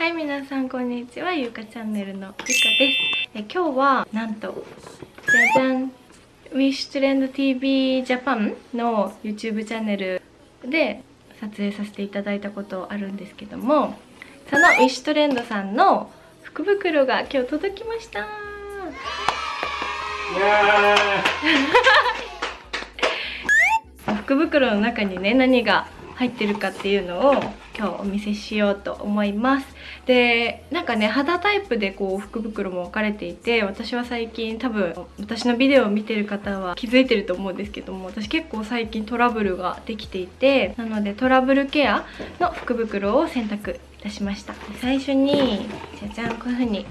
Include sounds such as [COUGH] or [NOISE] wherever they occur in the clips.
はい皆さんこんにちは。ゆうかチャンネルのゆかです。え今日はなんとじゃじゃん Wish Trend TV Japan の YouTube チャンネルで撮影させていただいたことあるんですけどもその Wish Trend さんの福袋が今日届きました。[LAUGHS] 福袋の中にね何が入ってるかっていうのを今日お見せしようと思います。でなんかね肌タイプでこう福袋も分かれていて私は最近多分私のビデオを見てる方は気づいてると思うんですけども私結構最近トラブルができていてなのでトラブルケアの福袋を選択いたしました。最初にじゃじゃんこういう風に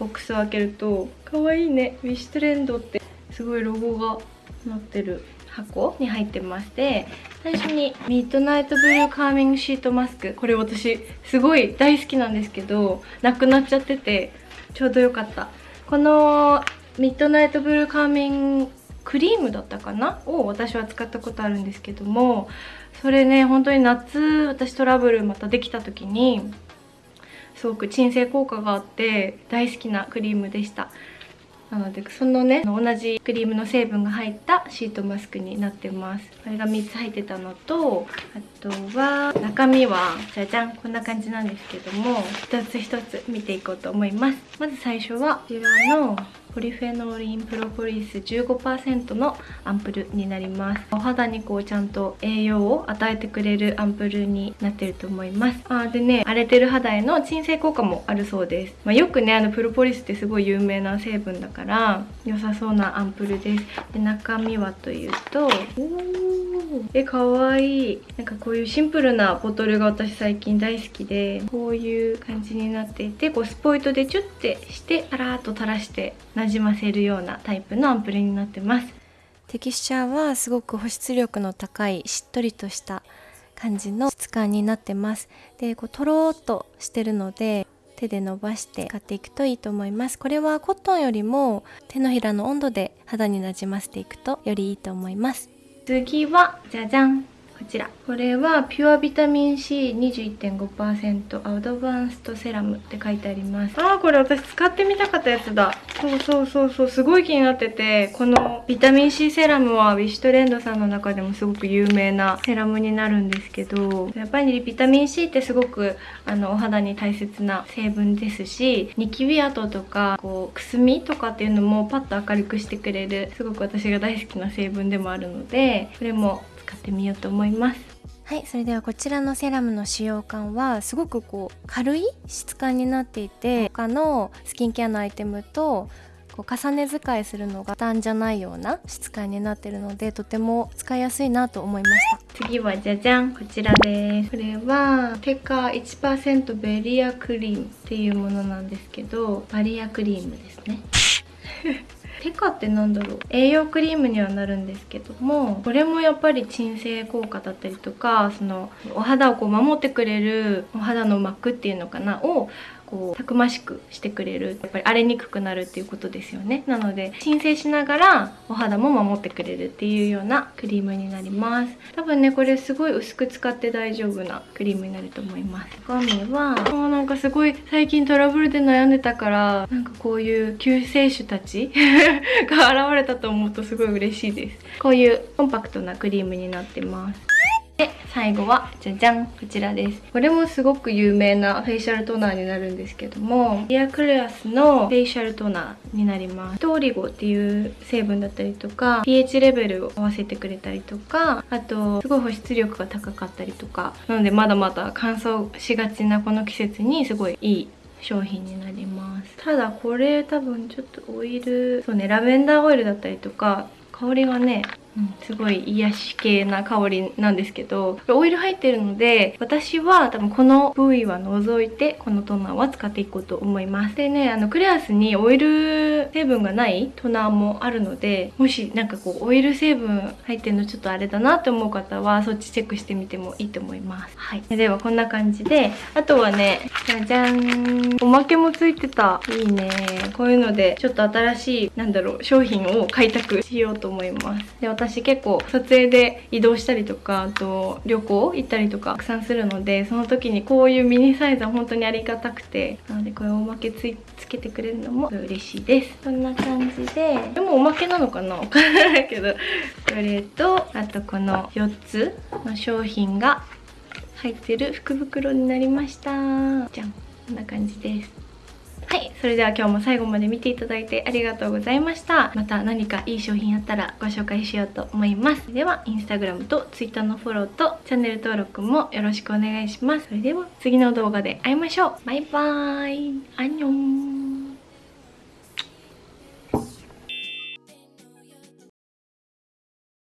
ボックスを開けると可愛いいねウィッシュトレンドってすごいロゴが載ってる。箱に入ってまして最初にミッドナイトブルーカーミングシートマスクこれ私すごい大好きなんですけどなくなっちゃっててちょうどよかった。このミッドナイトブルーカーミングクリームだったかな？を私は使ったことあるんですけどもそれね本当に夏私トラブルまたできた時にすごく鎮静効果があって大好きなクリームでした。なのでそのね同じクリームの成分が入ったシートマスクになってます。これが3つ入ってたのとあとは中身はじゃじゃんこんな感じなんですけども一つ一つ見ていこうと思います。まず最初はこちらのポリフェノーリンプロポリス15%のアンプルになります。お肌にこうちゃんと栄養を与えてくれるアンプルになってると思います。あでね荒れてる肌への鎮静効果もあるそうです、まあ、よくねあのプロポリスってすごい有名な成分だから良さそうなアンプルです。で中身はというとえかわいい。なんかこういうシンプルなボトルが私最近大好きでこういう感じになっていてこうスポイトでチュッてしてパラーっと垂らしてなじませるようなタイプのアンプルになってます。テキスチャーはすごく保湿力の高いしっとりとした感じの質感になってます。でこうとろーっとしてるので手で伸ばして使っていくといいと思います。これはコットンよりも手のひらの温度で肌になじませていくとよりいいと思います。次はじゃじゃん。こちら。これはピュアビタミン C21.5% アドバンストセラムって書いてあります。あーこれ私使ってみたかったやつだ。そうそうそうそうすごい気になっててこのビタミン C セラムはウィッシュトレンドさんの中でもすごく有名なセラムになるんですけどやっぱりビタミン C ってすごくあのお肌に大切な成分ですしニキビ跡とかこうくすみとかっていうのもパッと明るくしてくれるすごく私が大好きな成分でもあるのでこれも使ってみようと思います。はいそれではこちらのセラムの使用感はすごくこう軽い質感になっていて他のスキンケアのアイテムとこう重ね使いするのが負担じゃないような質感になってるのでとても使いやすいなと思いました。次はじゃじゃんこちらです。これは TECA 1%バリアクリームっていうものなんですけどバリアクリームですね [LAUGHS] TECA ってなんだろう？栄養クリームにはなるんですけどもこれもやっぱり鎮静効果だったりとかそのお肌をこう守ってくれるお肌の膜っていうのかな？をこうたくましくしてくれるやっぱり荒れにくくなるっていうことですよね。なので鎮静しながらお肌も守ってくれるっていうようなクリームになります。多分ねこれすごい薄く使って大丈夫なクリームになると思います。中身はもうなんかすごい最近トラブルで悩んでたからなんかこういう救世主たち [LAUGHS] が現れたと思うとすごい嬉しいです。こういうコンパクトなクリームになってます。で最後はじゃじゃんこちらです。これもすごく有名なフェイシャルトーナーになるんですけども Dear Klairs のフェイシャルトーナーになります。トーリゴっていう成分だったりとか pH レベルを合わせてくれたりとかあとすごい保湿力が高かったりとかなのでまだまだ乾燥しがちなこの季節にすごいいい商品になります。ただこれ多分ちょっとオイルそうねラベンダーオイルだったりとか香りがねすごい癒し系な香りなんですけどオイル入ってるので私は多分この部位は除いてこのトナーは使っていこうと思います。でねあのクレアスにオイル成分がないトナーもあるのでもしなんかこうオイル成分入ってるのちょっとあれだなって思う方はそっちチェックしてみてもいいと思います。はい。ではこんな感じであとはねじゃじゃん。おまけもついてた。いいね。こういうのでちょっと新しいなんだろう商品を開拓しようと思います。で私私結構撮影で移動したりとかあと旅行行ったりとかたくさんするのでその時にこういうミニサイズは本当にありがたくてなのでこれおまけつつけてくれるのも嬉しいです。こんな感じで。でもおまけなのかな？わからないけど。これとあとこの4つの商品が入ってる福袋になりました。じゃん。こんな感じですはい、それでは今日も最後まで見ていただいてありがとうございました。また何かいい商品あったらご紹介しようと思います。では、インスタグラムと Twitter のフォローとチャンネル登録もよろしくお願いします。それでは次の動画で会いましょう。バイバーイ。アンニョン。